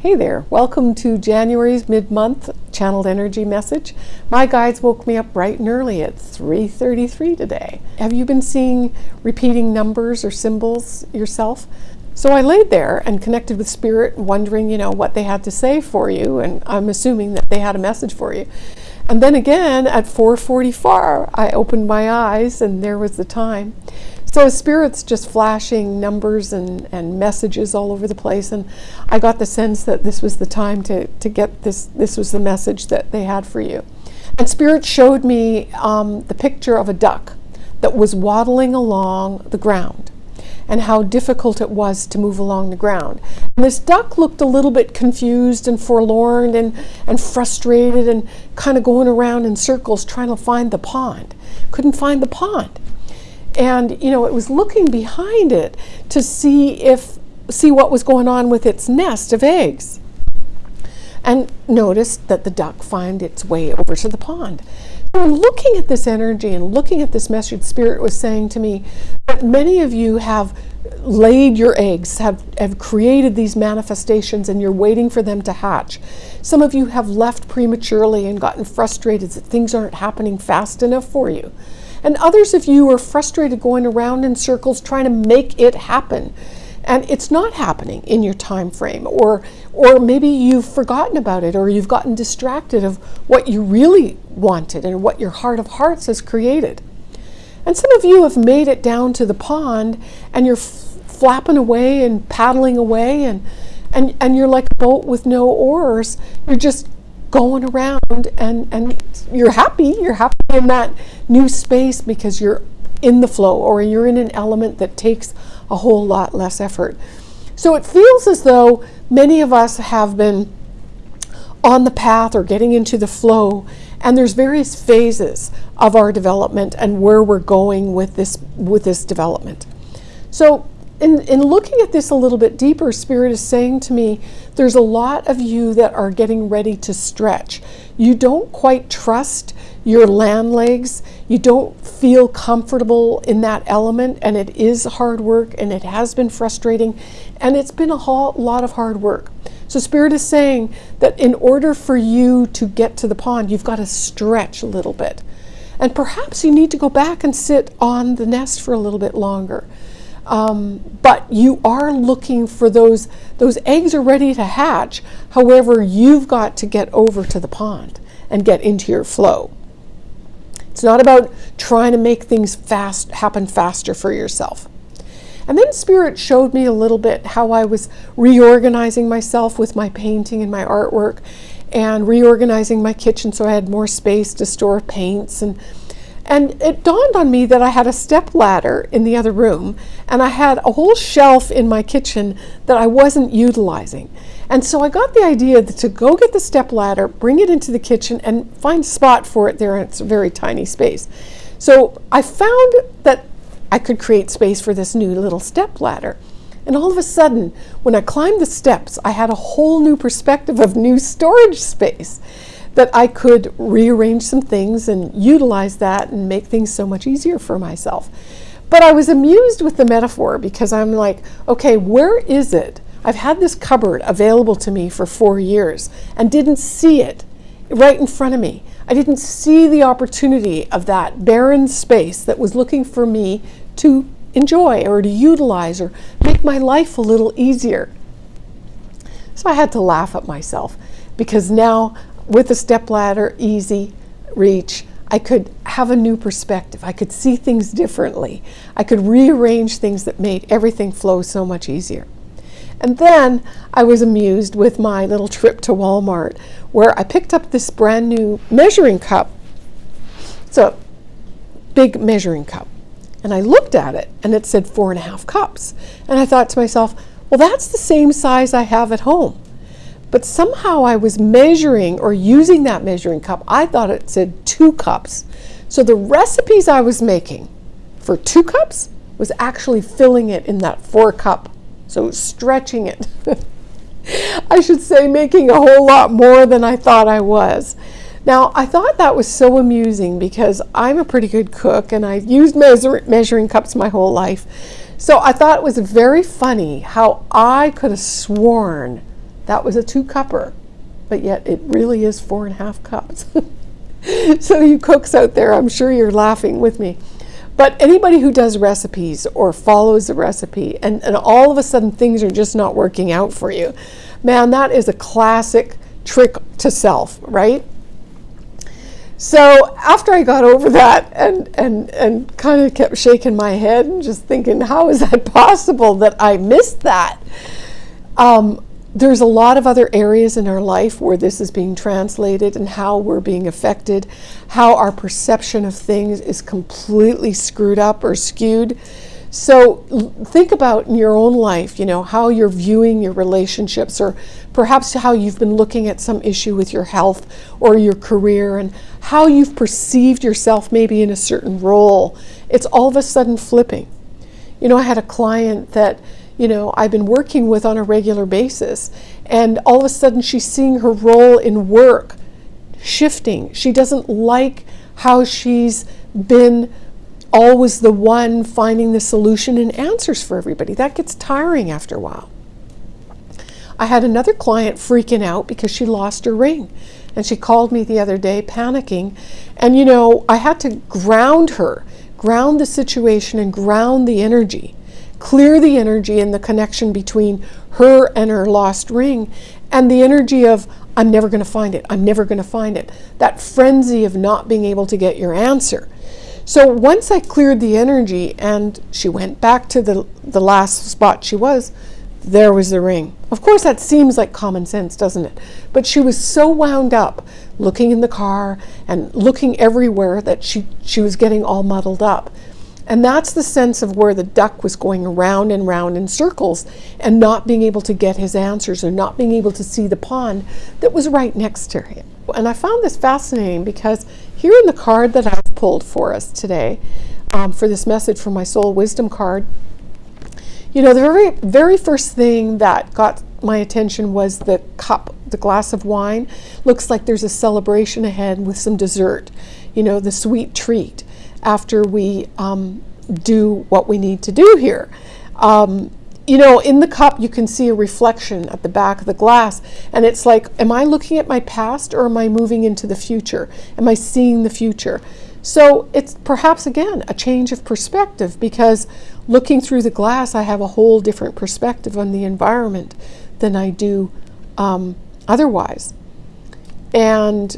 Hey there, welcome to January's mid-month channeled energy message. My guides woke me up bright and early at 3.33 today. Have you been seeing repeating numbers or symbols yourself? So I laid there and connected with spirit, wondering, you know, what they had to say for you, and I'm assuming that they had a message for you. And then again at 4.44, I opened my eyes and there was the time. So Spirit's just flashing numbers and, and messages all over the place. And I got the sense that this was the time to, to get this, this was the message that they had for you. And Spirit showed me um, the picture of a duck that was waddling along the ground and how difficult it was to move along the ground. And this duck looked a little bit confused and forlorn and, and frustrated and kind of going around in circles trying to find the pond. Couldn't find the pond and you know it was looking behind it to see if see what was going on with its nest of eggs. And noticed that the duck found its way over to the pond. So looking at this energy and looking at this message spirit was saying to me that many of you have laid your eggs have have created these manifestations and you're waiting for them to hatch. Some of you have left prematurely and gotten frustrated that things aren't happening fast enough for you and others of you are frustrated going around in circles trying to make it happen. And it's not happening in your time frame, or, or maybe you've forgotten about it, or you've gotten distracted of what you really wanted and what your heart of hearts has created. And some of you have made it down to the pond and you're flapping away and paddling away and, and, and you're like a boat with no oars. You're just going around and, and you're happy. You're happy in that new space because you're in the flow or you're in an element that takes a whole lot less effort. So it feels as though many of us have been on the path or getting into the flow and there's various phases of our development and where we're going with this with this development. So in, in looking at this a little bit deeper, Spirit is saying to me, there's a lot of you that are getting ready to stretch. You don't quite trust your land legs. You don't feel comfortable in that element, and it is hard work, and it has been frustrating, and it's been a whole lot of hard work. So Spirit is saying that in order for you to get to the pond, you've got to stretch a little bit. And perhaps you need to go back and sit on the nest for a little bit longer. Um, but you are looking for those, those eggs are ready to hatch. However, you've got to get over to the pond and get into your flow. It's not about trying to make things fast happen faster for yourself. And then Spirit showed me a little bit how I was reorganizing myself with my painting and my artwork and reorganizing my kitchen so I had more space to store paints and and it dawned on me that I had a step ladder in the other room and I had a whole shelf in my kitchen that I wasn't utilizing. And so I got the idea to go get the step ladder, bring it into the kitchen and find a spot for it there. In It's a very tiny space. So I found that I could create space for this new little step ladder. And all of a sudden, when I climbed the steps, I had a whole new perspective of new storage space that I could rearrange some things and utilize that and make things so much easier for myself. But I was amused with the metaphor because I'm like, okay, where is it? I've had this cupboard available to me for four years and didn't see it right in front of me. I didn't see the opportunity of that barren space that was looking for me to enjoy or to utilize or make my life a little easier. So I had to laugh at myself because now with a step ladder, easy reach, I could have a new perspective. I could see things differently. I could rearrange things that made everything flow so much easier. And then I was amused with my little trip to Walmart where I picked up this brand new measuring cup. It's a big measuring cup. And I looked at it and it said four and a half cups. And I thought to myself, well, that's the same size I have at home. But somehow I was measuring or using that measuring cup. I thought it said two cups. So the recipes I was making for two cups was actually filling it in that four cup. So stretching it. I should say making a whole lot more than I thought I was. Now, I thought that was so amusing because I'm a pretty good cook and I've used measure measuring cups my whole life. So I thought it was very funny how I could have sworn That was a two cupper, but yet it really is four and a half cups. so, you cooks out there, I'm sure you're laughing with me. But anybody who does recipes or follows a recipe and, and all of a sudden things are just not working out for you, man, that is a classic trick to self, right? So after I got over that and, and, and kind of kept shaking my head and just thinking, how is that possible that I missed that? Um, there's a lot of other areas in our life where this is being translated and how we're being affected, how our perception of things is completely screwed up or skewed. So think about in your own life, you know, how you're viewing your relationships or perhaps how you've been looking at some issue with your health or your career and how you've perceived yourself maybe in a certain role. It's all of a sudden flipping. You know, I had a client that you know, I've been working with on a regular basis. And all of a sudden, she's seeing her role in work shifting. She doesn't like how she's been always the one finding the solution and answers for everybody. That gets tiring after a while. I had another client freaking out because she lost her ring. And she called me the other day panicking. And, you know, I had to ground her, ground the situation, and ground the energy clear the energy and the connection between her and her lost ring and the energy of I'm never going to find it. I'm never going to find it. That frenzy of not being able to get your answer. So once I cleared the energy and she went back to the the last spot she was, there was the ring. Of course that seems like common sense, doesn't it? But she was so wound up looking in the car and looking everywhere that she she was getting all muddled up. And that's the sense of where the duck was going around and round in circles and not being able to get his answers or not being able to see the pond that was right next to him. And I found this fascinating because here in the card that I've pulled for us today, um, for this message from my soul wisdom card, you know, the very, very first thing that got my attention was the cup, the glass of wine. Looks like there's a celebration ahead with some dessert, you know, the sweet treat after we um, do what we need to do here. Um, you know, in the cup, you can see a reflection at the back of the glass, and it's like, am I looking at my past or am I moving into the future? Am I seeing the future? So it's perhaps again a change of perspective because looking through the glass, I have a whole different perspective on the environment than I do um, otherwise. And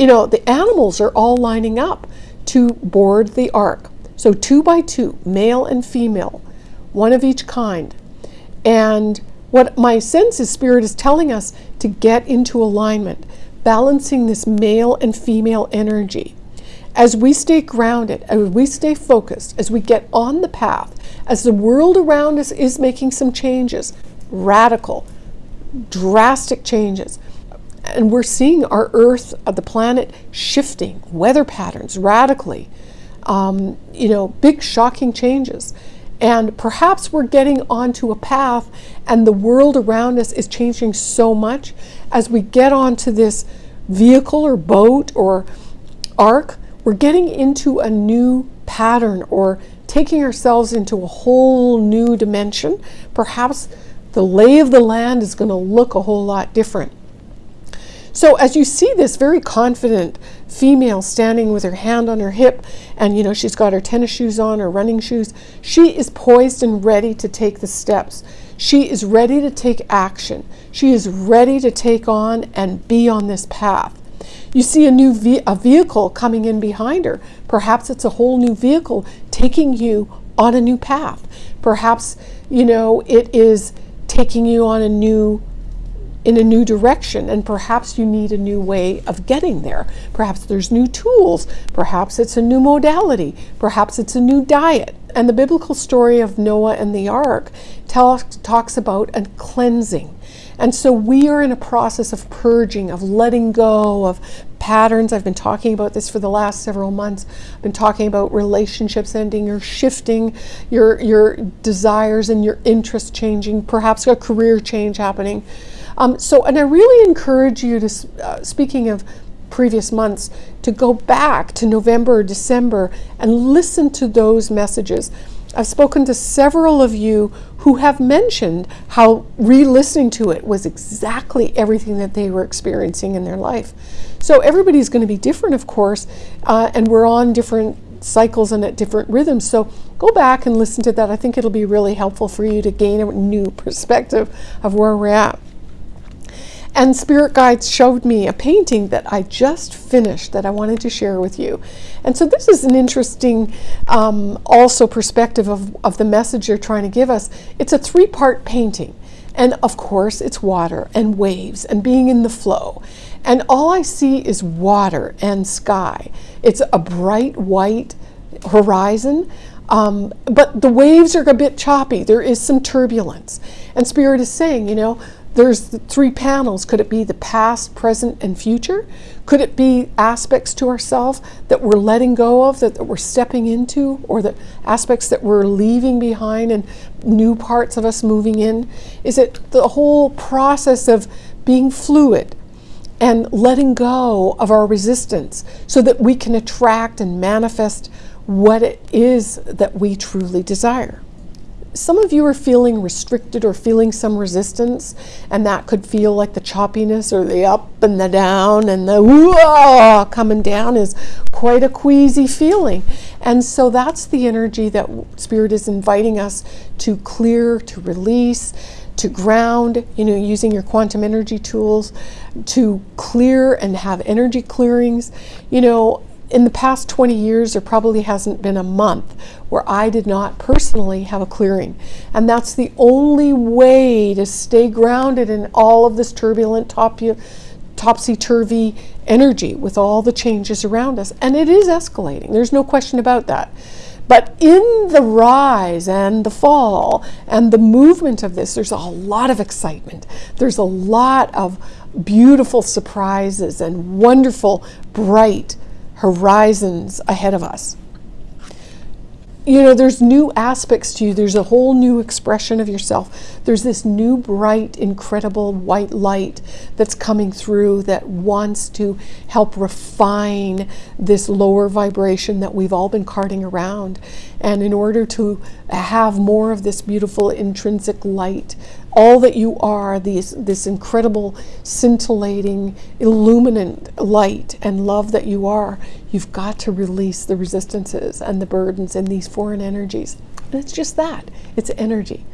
you know, the animals are all lining up to board the ark. So two by two, male and female, one of each kind. And what my sense is spirit is telling us to get into alignment, balancing this male and female energy. As we stay grounded, as we stay focused, as we get on the path, as the world around us is making some changes, radical, drastic changes, and we're seeing our Earth, uh, the planet, shifting, weather patterns radically, um, you know, big shocking changes. And perhaps we're getting onto a path and the world around us is changing so much as we get onto this vehicle or boat or ark, we're getting into a new pattern or taking ourselves into a whole new dimension. Perhaps the lay of the land is going to look a whole lot different. So as you see this very confident female standing with her hand on her hip and you know she's got her tennis shoes on her running shoes she is poised and ready to take the steps. She is ready to take action. She is ready to take on and be on this path. You see a new ve- a vehicle coming in behind her. Perhaps it's a whole new vehicle taking you on a new path. Perhaps you know it is taking you on a new in a new direction and perhaps you need a new way of getting there. Perhaps there's new tools, perhaps it's a new modality, perhaps it's a new diet. And the biblical story of Noah and the ark talks about a cleansing. And so we are in a process of purging, of letting go of patterns. I've been talking about this for the last several months. I've been talking about relationships ending or shifting, your your desires and your interests changing, perhaps a career change happening. Um, so, and I really encourage you to, uh, speaking of previous months, to go back to November or December and listen to those messages. I've spoken to several of you who have mentioned how re listening to it was exactly everything that they were experiencing in their life. So everybody's going to be different, of course, uh, and we're on different cycles and at different rhythms. So go back and listen to that. I think it'll be really helpful for you to gain a new perspective of where we're at. And Spirit Guides showed me a painting that I just finished that I wanted to share with you. And so this is an interesting um, also perspective of, of the message they're trying to give us. It's a three-part painting. And of course, it's water and waves and being in the flow. And all I see is water and sky. It's a bright white horizon, um, but the waves are a bit choppy. There is some turbulence. And Spirit is saying, you know, there's the three panels. Could it be the past, present, and future? Could it be aspects to ourselves that we're letting go of, that, that we're stepping into, or the aspects that we're leaving behind and new parts of us moving in? Is it the whole process of being fluid and letting go of our resistance so that we can attract and manifest what it is that we truly desire? Some of you are feeling restricted or feeling some resistance, and that could feel like the choppiness or the up and the down and the coming down is quite a queasy feeling. And so that's the energy that Spirit is inviting us to clear, to release, to ground, you know, using your quantum energy tools to clear and have energy clearings. You know, in the past 20 years, there probably hasn't been a month where I did not personally have a clearing. And that's the only way to stay grounded in all of this turbulent, topsy-turvy energy with all the changes around us. And it is escalating. There's no question about that. But in the rise and the fall and the movement of this, there's a lot of excitement. There's a lot of beautiful surprises and wonderful, bright, horizons ahead of us. You know, there's new aspects to you. There's a whole new expression of yourself. There's this new, bright, incredible white light that's coming through that wants to help refine this lower vibration that we've all been carting around. And in order to have more of this beautiful intrinsic light all that you are, these, this incredible, scintillating, illuminant light and love that you are, you've got to release the resistances and the burdens and these foreign energies. And it's just that it's energy.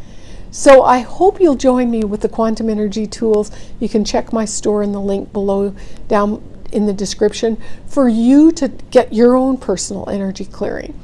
So I hope you'll join me with the quantum energy tools. You can check my store in the link below down in the description for you to get your own personal energy clearing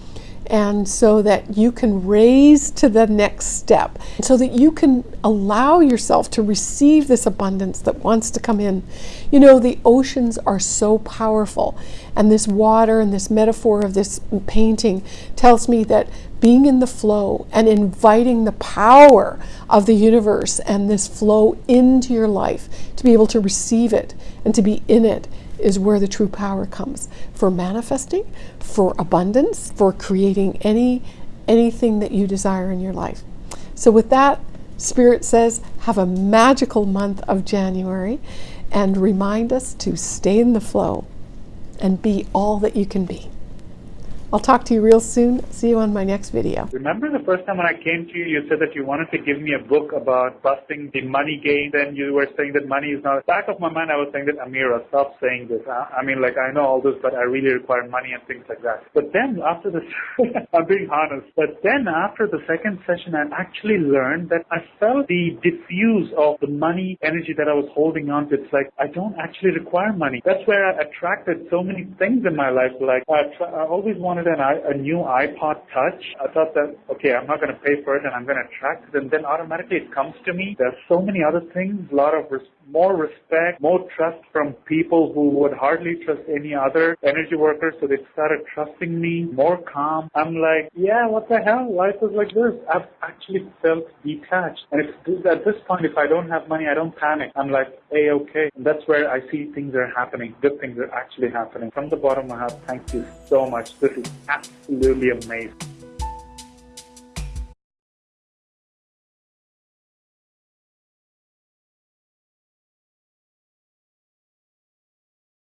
and so that you can raise to the next step, so that you can allow yourself to receive this abundance that wants to come in. You know, the oceans are so powerful, and this water and this metaphor of this painting tells me that being in the flow and inviting the power of the universe and this flow into your life to be able to receive it and to be in it is where the true power comes for manifesting, for abundance, for creating any anything that you desire in your life. So with that, Spirit says, have a magical month of January and remind us to stay in the flow and be all that you can be. I'll talk to you real soon. See you on my next video. Remember the first time when I came to you, you said that you wanted to give me a book about busting the money game. Then you were saying that money is not. Back of my mind, I was saying that Amira, stop saying this. I, I mean, like I know all this, but I really require money and things like that. But then after this, I'm being honest. But then after the second session, I actually learned that I felt the diffuse of the money energy that I was holding on to. It's like I don't actually require money. That's where I attracted so many things in my life. Like I, I always wanted wanted an, a new iPod Touch. I thought that, okay, I'm not going to pay for it and I'm going to track. And then automatically it comes to me. There's so many other things, a lot of more respect, more trust from people who would hardly trust any other energy workers. So they started trusting me, more calm. I'm like, yeah, what the hell? Life is like this. I've actually felt detached. And if, at this point, if I don't have money, I don't panic. I'm like, hey, okay. And that's where I see things are happening. Good things are actually happening. From the bottom of my heart, thank you so much. This is absolutely amazing.